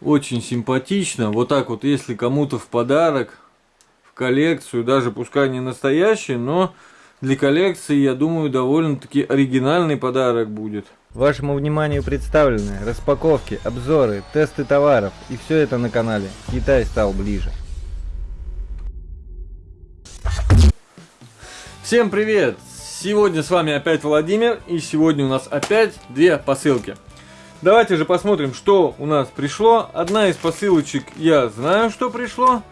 Очень симпатично. Вот так вот, если кому-то в подарок, в коллекцию, даже пускай не настоящий, но для коллекции, я думаю, довольно-таки оригинальный подарок будет. Вашему вниманию представлены распаковки, обзоры, тесты товаров и все это на канале Китай стал ближе. Всем привет! Сегодня с вами опять Владимир и сегодня у нас опять две посылки. Давайте же посмотрим, что у нас пришло. Одна из посылочек я знаю, что пришло.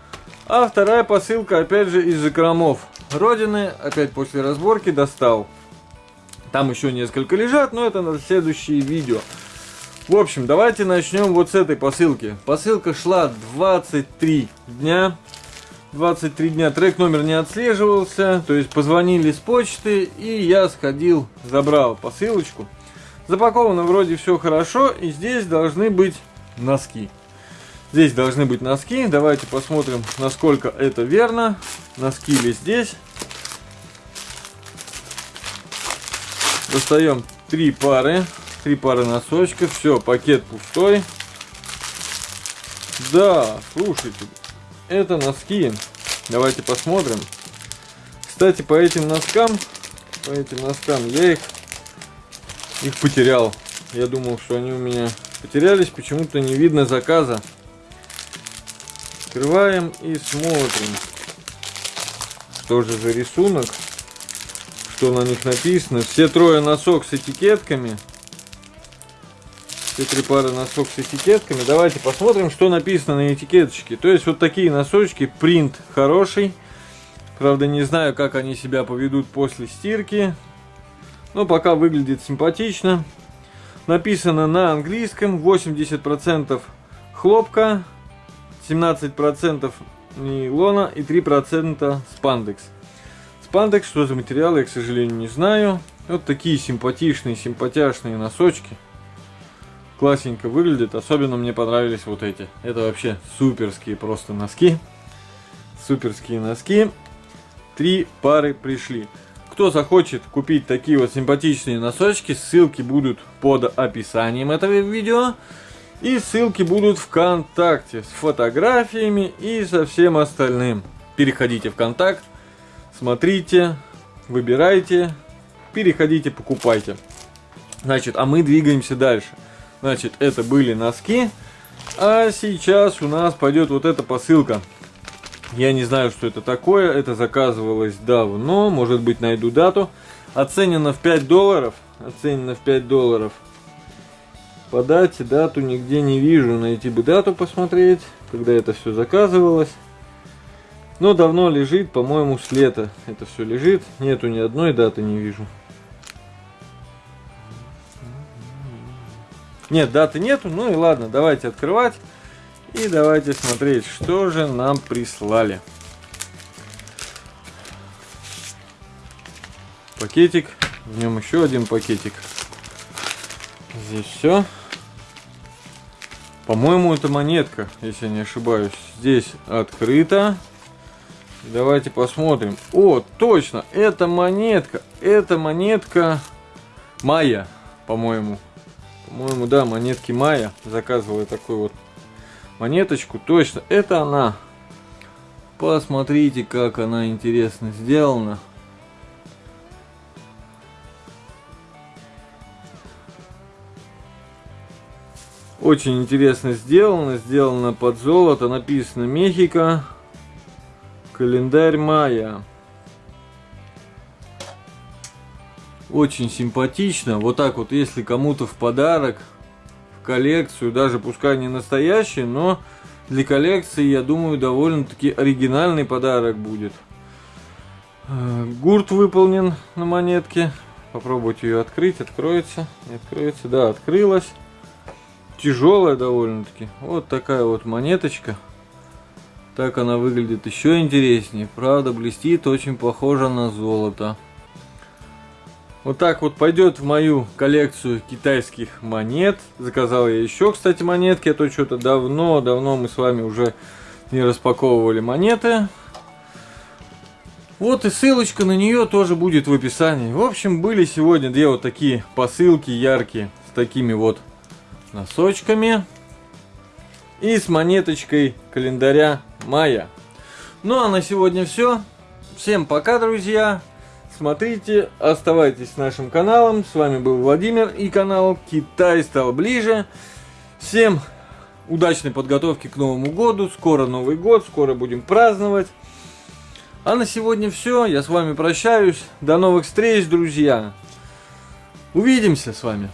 А вторая посылка, опять же, из закромов Родины. Опять после разборки достал. Там еще несколько лежат, но это на следующее видео. В общем, давайте начнем вот с этой посылки. Посылка шла 23 дня. 23 дня трек номер не отслеживался. То есть позвонили с почты и я сходил, забрал посылочку. Запаковано вроде все хорошо, и здесь должны быть носки. Здесь должны быть носки. Давайте посмотрим, насколько это верно. Носки ли здесь. Достаем три пары. Три пары носочков. Все, пакет пустой. Да, слушайте. Это носки. Давайте посмотрим. Кстати, по этим носкам, по этим носкам я их их потерял. Я думал, что они у меня потерялись, почему-то не видно заказа. Открываем и смотрим, что же за рисунок, что на них написано. Все трое носок с этикетками. Все три пары носок с этикетками. Давайте посмотрим, что написано на этикеточке. То есть вот такие носочки, принт хороший. Правда, не знаю, как они себя поведут после стирки. Но пока выглядит симпатично. Написано на английском 80% хлопка, 17% нейлона и 3% спандекс. Спандекс, что за материал, я, к сожалению, не знаю. Вот такие симпатичные, симпатяшные носочки. Классненько выглядят. Особенно мне понравились вот эти. Это вообще суперские просто носки. Суперские носки. Три пары пришли. Кто захочет купить такие вот симпатичные носочки, ссылки будут под описанием этого видео. И ссылки будут ВКонтакте с фотографиями и со всем остальным. Переходите в контакт, смотрите, выбирайте, переходите, покупайте. Значит, а мы двигаемся дальше. Значит, это были носки. А сейчас у нас пойдет вот эта посылка. Я не знаю, что это такое. Это заказывалось давно. Может быть, найду дату. Оценено в 5 долларов. Оценено в 5 долларов. По дате дату нигде не вижу. Найти бы дату посмотреть, когда это все заказывалось. Но давно лежит, по-моему, с лета это все лежит. Нету ни одной даты, не вижу. Нет, даты нету. Ну и ладно, давайте открывать. И давайте смотреть, что же нам прислали. Пакетик. В нем еще один пакетик. Здесь все. По-моему, это монетка, если я не ошибаюсь. Здесь открыто. Давайте посмотрим. О, точно, это монетка. Это монетка Майя, по-моему. По-моему, да, монетки Майя. Заказывала такой вот монеточку. Точно, это она. Посмотрите, как она интересно сделана. Очень интересно сделано. Сделано под золото. Написано Мехико. Календарь мая. Очень симпатично. Вот так вот, если кому-то в подарок коллекцию, даже пускай не настоящий, но для коллекции, я думаю, довольно-таки оригинальный подарок будет. Э, гурт выполнен на монетке. Попробуйте ее открыть. Откроется. Не откроется. Да, открылась. Тяжелая довольно-таки. Вот такая вот монеточка. Так она выглядит еще интереснее. Правда, блестит. Очень похоже на золото. Вот так вот пойдет в мою коллекцию китайских монет. Заказал я еще, кстати, монетки. А то что-то давно-давно мы с вами уже не распаковывали монеты. Вот и ссылочка на нее тоже будет в описании. В общем, были сегодня две вот такие посылки яркие с такими вот носочками. и с монеточкой календаря мая. Ну а на сегодня все. Всем пока, друзья. Смотрите, оставайтесь с нашим каналом. С вами был Владимир и канал Китай стал ближе. Всем удачной подготовки к Новому году. Скоро Новый год, скоро будем праздновать. А на сегодня все. Я с вами прощаюсь. До новых встреч, друзья. Увидимся с вами.